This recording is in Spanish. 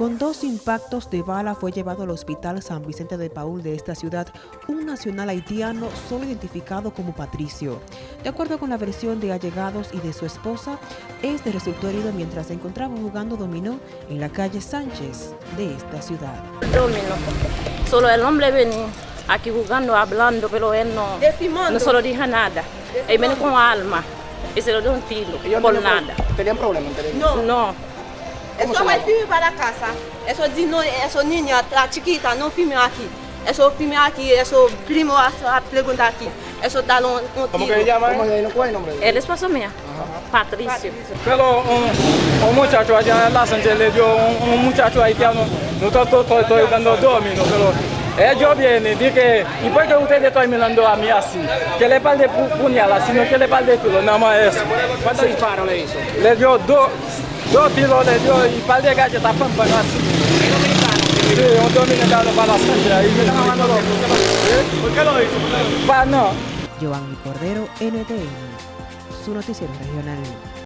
Con dos impactos de bala fue llevado al hospital San Vicente de Paul de esta ciudad un nacional haitiano solo identificado como Patricio. De acuerdo con la versión de allegados y de su esposa, este resultó herido mientras se encontraba jugando dominó en la calle Sánchez de esta ciudad. Dominó. Solo el hombre venía aquí jugando, hablando, pero él no, no solo dijo nada. Él viene con alma y se lo dio un tiro por nada. ¿Tenían problemas? No. no. Eso vai filme para casa. Eso dino, eso niña, la chiquita, no filme aquí. Eso filme aquí, eso primo a, a preguntar aquí. Eso da un, un ¿Cómo que se llama? ¿Cómo se ¿Cuál es el nombre? El esposo mío, Patricio. Pero un, un, muchacho allá en la Sánchez le dio un, un muchacho haitiano, no estoy, estoy, dando domino, pero ellos vienen y dicen, ¿y por qué ustedes están mirando a mí así? Que le par de puñalas, sino que le par de nada más eso. ¿Cuántos disparos le hizo? Le dio dos. Dos tiros le dio y par de galletas pampa así. Sí, un dominicano para la sangre. ¿Por qué lo hizo? Pa, no. Giovanni Cordero, NTN, su noticiero regional.